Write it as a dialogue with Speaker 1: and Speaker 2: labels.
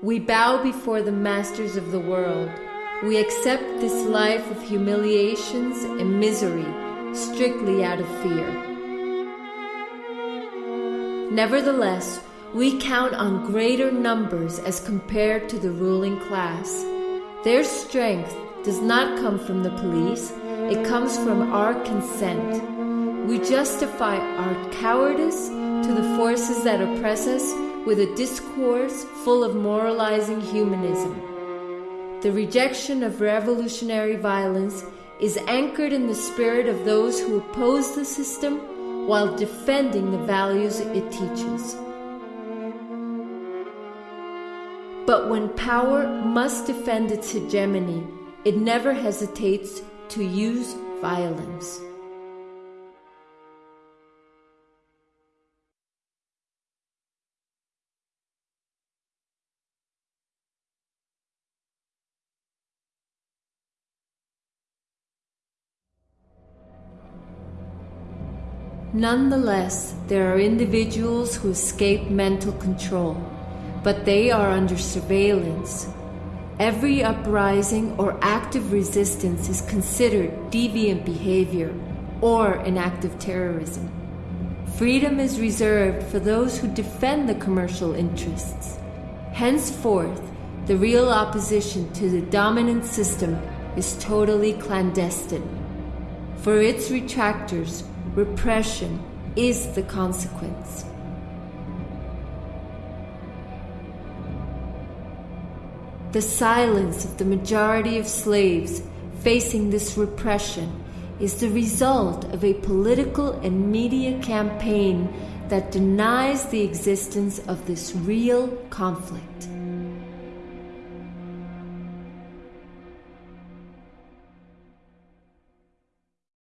Speaker 1: We bow before the masters of the world. We accept this life of humiliations and misery strictly out of fear. Nevertheless, we count on greater numbers as compared to the ruling class. Their strength does not come from the police, it comes from our consent. We justify our cowardice to the forces that oppress us with a discourse full of moralizing humanism. The rejection of revolutionary violence is anchored in the spirit of those who oppose the system while defending the values it teaches. But when power must defend its hegemony, it never hesitates to use violence. Nonetheless, there are individuals who escape mental control, but they are under surveillance. Every uprising or active resistance is considered deviant behavior or an act of terrorism. Freedom is reserved for those who defend the commercial interests. Henceforth, the real opposition to the dominant system is totally clandestine. For its retractors, repression is the consequence. The silence of the majority of slaves facing this repression is the result of a political and media campaign that denies the existence of this real conflict.